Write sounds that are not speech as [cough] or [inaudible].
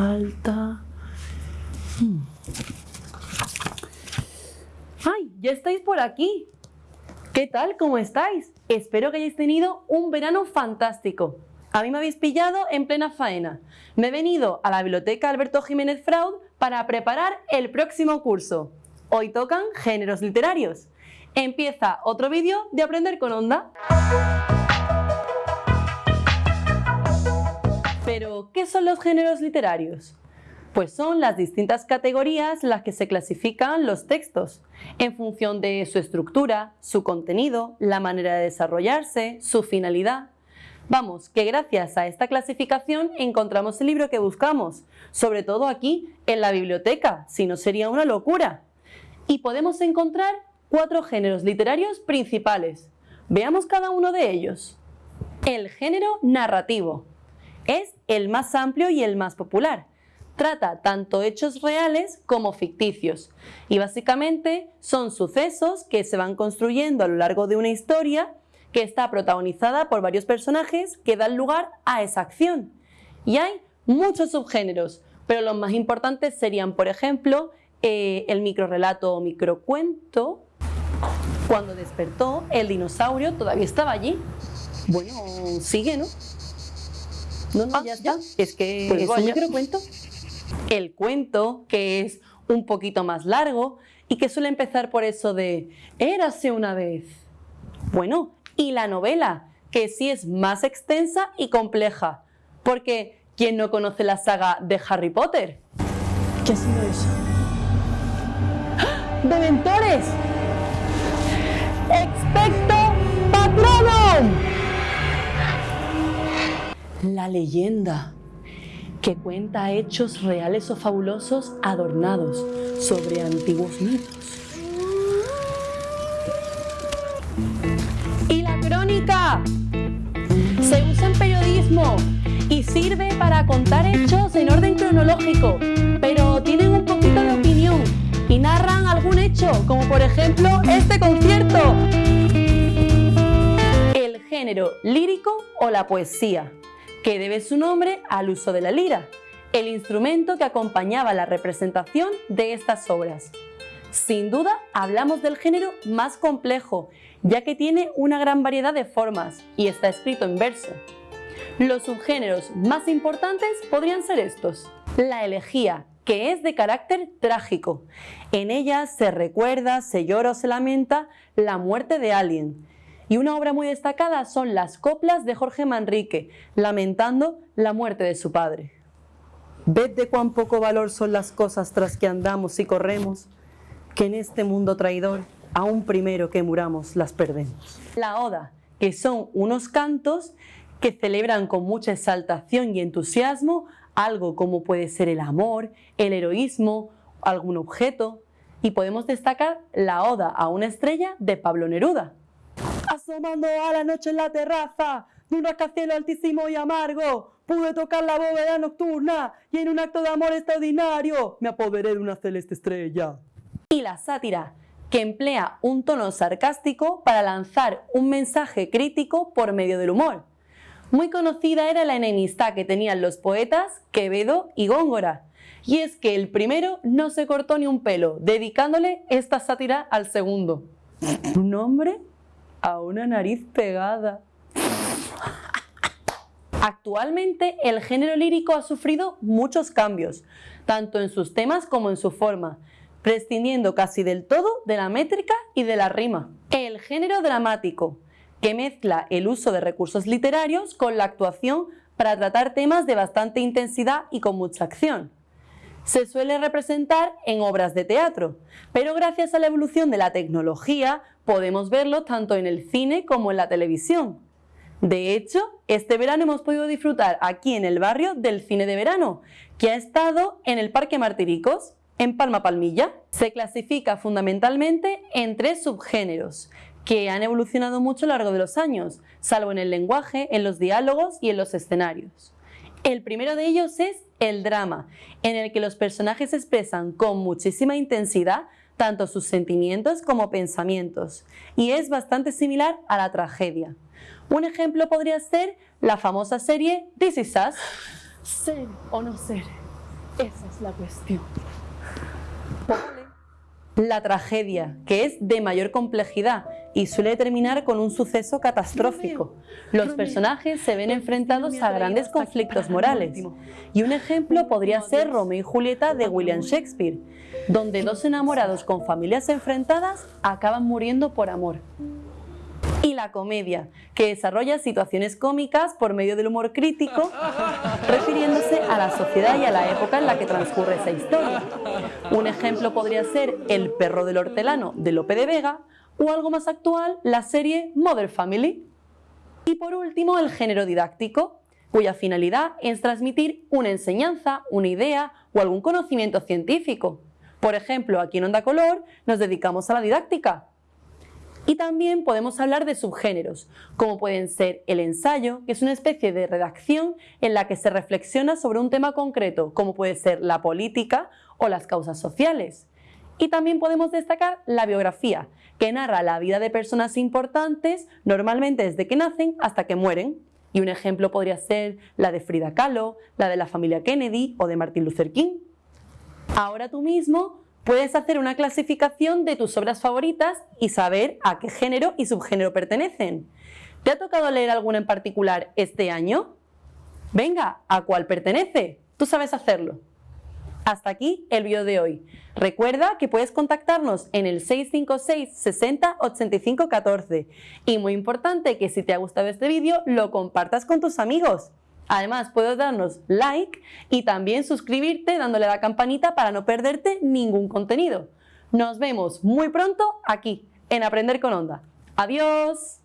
falta... Hmm. ¡Ay! Ya estáis por aquí. ¿Qué tal? ¿Cómo estáis? Espero que hayáis tenido un verano fantástico. A mí me habéis pillado en plena faena. Me he venido a la biblioteca Alberto Jiménez Fraud para preparar el próximo curso. Hoy tocan géneros literarios. Empieza otro vídeo de Aprender con Onda. Pero, ¿qué son los géneros literarios? Pues son las distintas categorías las que se clasifican los textos, en función de su estructura, su contenido, la manera de desarrollarse, su finalidad. Vamos, que gracias a esta clasificación encontramos el libro que buscamos, sobre todo aquí en la biblioteca, si no sería una locura. Y podemos encontrar cuatro géneros literarios principales. Veamos cada uno de ellos. El género narrativo es el más amplio y el más popular trata tanto hechos reales como ficticios y básicamente son sucesos que se van construyendo a lo largo de una historia que está protagonizada por varios personajes que dan lugar a esa acción. Y hay muchos subgéneros, pero los más importantes serían, por ejemplo, eh, el microrelato o microcuento. Cuando despertó, el dinosaurio todavía estaba allí. Bueno, sigue, ¿no? No, no, ah, ya está. Es que pues es un microcuento el cuento, que es un poquito más largo y que suele empezar por eso de érase una vez. Bueno, y la novela, que sí es más extensa y compleja, porque ¿quién no conoce la saga de Harry Potter? ¿Qué ha sido eso? ¡Ah! ¡Dementores! ¡Expecto Patronum! La leyenda que cuenta hechos reales o fabulosos adornados sobre antiguos mitos. Y la crónica se usa en periodismo y sirve para contar hechos en orden cronológico, pero tienen un poquito de opinión y narran algún hecho, como por ejemplo este concierto. El género lírico o la poesía que debe su nombre al uso de la lira, el instrumento que acompañaba la representación de estas obras. Sin duda, hablamos del género más complejo, ya que tiene una gran variedad de formas y está escrito en verso. Los subgéneros más importantes podrían ser estos. La elegía, que es de carácter trágico. En ella se recuerda, se llora o se lamenta la muerte de alguien, y una obra muy destacada son las coplas de Jorge Manrique, lamentando la muerte de su padre. Ved de cuán poco valor son las cosas tras que andamos y corremos, que en este mundo traidor, aún primero que muramos, las perdemos. La oda, que son unos cantos que celebran con mucha exaltación y entusiasmo algo como puede ser el amor, el heroísmo, algún objeto, y podemos destacar la Oda a una estrella de Pablo Neruda, asomando a la noche en la terraza de un rascacielos altísimo y amargo. Pude tocar la bóveda nocturna y en un acto de amor extraordinario me apoderé de una celeste estrella. Y la sátira, que emplea un tono sarcástico para lanzar un mensaje crítico por medio del humor. Muy conocida era la enemistad que tenían los poetas Quevedo y Góngora, y es que el primero no se cortó ni un pelo, dedicándole esta sátira al segundo. ¿Tu nombre? A una nariz pegada. Actualmente el género lírico ha sufrido muchos cambios, tanto en sus temas como en su forma, prescindiendo casi del todo de la métrica y de la rima. El género dramático, que mezcla el uso de recursos literarios con la actuación para tratar temas de bastante intensidad y con mucha acción se suele representar en obras de teatro, pero gracias a la evolución de la tecnología podemos verlo tanto en el cine como en la televisión. De hecho, este verano hemos podido disfrutar aquí en el barrio del cine de verano, que ha estado en el Parque Martiricos, en Palma Palmilla. Se clasifica fundamentalmente en tres subgéneros, que han evolucionado mucho a lo largo de los años, salvo en el lenguaje, en los diálogos y en los escenarios. El primero de ellos es el drama, en el que los personajes expresan con muchísima intensidad tanto sus sentimientos como pensamientos, y es bastante similar a la tragedia. Un ejemplo podría ser la famosa serie This Is Us. Ser o no ser. Esa es la cuestión. La tragedia, que es de mayor complejidad y suele terminar con un suceso catastrófico. Los personajes se ven enfrentados a grandes conflictos morales. Y un ejemplo podría ser Romeo y Julieta de William Shakespeare, donde dos enamorados con familias enfrentadas acaban muriendo por amor y la comedia, que desarrolla situaciones cómicas por medio del humor crítico, [laughs] refiriéndose a la sociedad y a la época en la que transcurre esa historia. Un ejemplo podría ser El perro del hortelano de Lope de Vega o algo más actual, la serie Mother Family. Y por último, el género didáctico, cuya finalidad es transmitir una enseñanza, una idea o algún conocimiento científico. Por ejemplo, aquí en Onda Color nos dedicamos a la didáctica, y también podemos hablar de subgéneros, como pueden ser el ensayo, que es una especie de redacción en la que se reflexiona sobre un tema concreto, como puede ser la política o las causas sociales. Y también podemos destacar la biografía, que narra la vida de personas importantes, normalmente desde que nacen hasta que mueren. Y un ejemplo podría ser la de Frida Kahlo, la de la familia Kennedy o de Martin Luther King. Ahora tú mismo Puedes hacer una clasificación de tus obras favoritas y saber a qué género y subgénero pertenecen. ¿Te ha tocado leer alguna en particular este año? Venga, ¿a cuál pertenece? Tú sabes hacerlo. Hasta aquí el vídeo de hoy. Recuerda que puedes contactarnos en el 656 60 85 14 y muy importante que si te ha gustado este vídeo lo compartas con tus amigos. Además, puedes darnos like y también suscribirte dándole a la campanita para no perderte ningún contenido. Nos vemos muy pronto aquí, en Aprender con Onda. ¡Adiós!